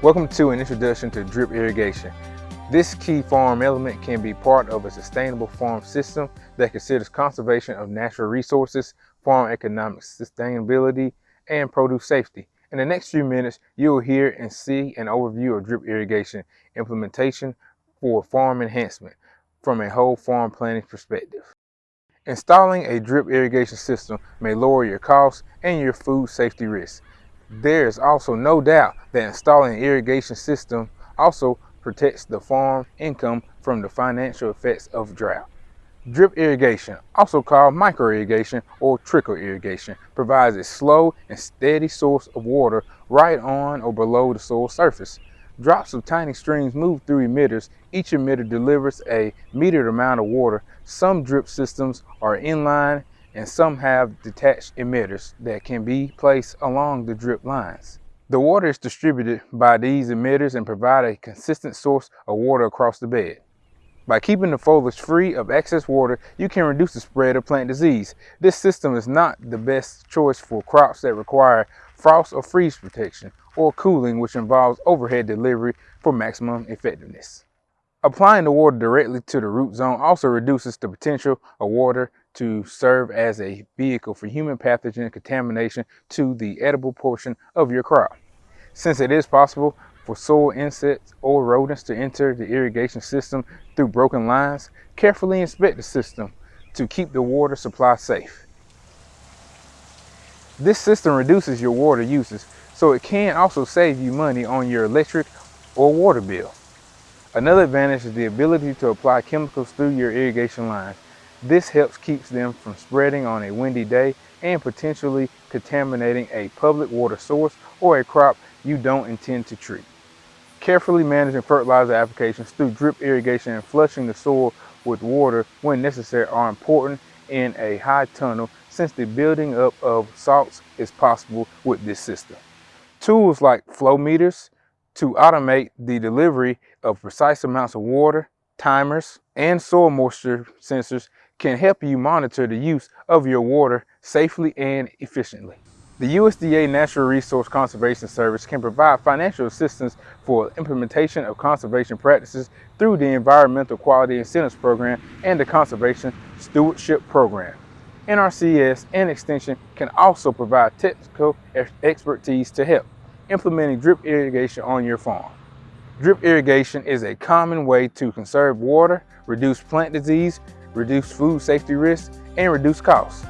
Welcome to an introduction to drip irrigation. This key farm element can be part of a sustainable farm system that considers conservation of natural resources, farm economic sustainability, and produce safety. In the next few minutes, you'll hear and see an overview of drip irrigation implementation for farm enhancement from a whole farm planning perspective. Installing a drip irrigation system may lower your costs and your food safety risks. There is also no doubt that installing an irrigation system also protects the farm income from the financial effects of drought. Drip irrigation, also called micro irrigation or trickle irrigation, provides a slow and steady source of water right on or below the soil surface. Drops of tiny streams move through emitters. Each emitter delivers a metered amount of water. Some drip systems are inline and some have detached emitters that can be placed along the drip lines. The water is distributed by these emitters and provide a consistent source of water across the bed. By keeping the foliage free of excess water, you can reduce the spread of plant disease. This system is not the best choice for crops that require frost or freeze protection or cooling, which involves overhead delivery for maximum effectiveness. Applying the water directly to the root zone also reduces the potential of water to serve as a vehicle for human pathogen contamination to the edible portion of your crop. Since it is possible for soil insects or rodents to enter the irrigation system through broken lines, carefully inspect the system to keep the water supply safe. This system reduces your water uses, so it can also save you money on your electric or water bill. Another advantage is the ability to apply chemicals through your irrigation lines. This helps keeps them from spreading on a windy day and potentially contaminating a public water source or a crop you don't intend to treat. Carefully managing fertilizer applications through drip irrigation and flushing the soil with water when necessary are important in a high tunnel since the building up of salts is possible with this system. Tools like flow meters to automate the delivery of precise amounts of water, timers, and soil moisture sensors can help you monitor the use of your water safely and efficiently. The USDA Natural Resource Conservation Service can provide financial assistance for implementation of conservation practices through the Environmental Quality Incentives Program and the Conservation Stewardship Program. NRCS and Extension can also provide technical expertise to help implementing drip irrigation on your farm. Drip irrigation is a common way to conserve water, reduce plant disease, reduce food safety risks, and reduce costs.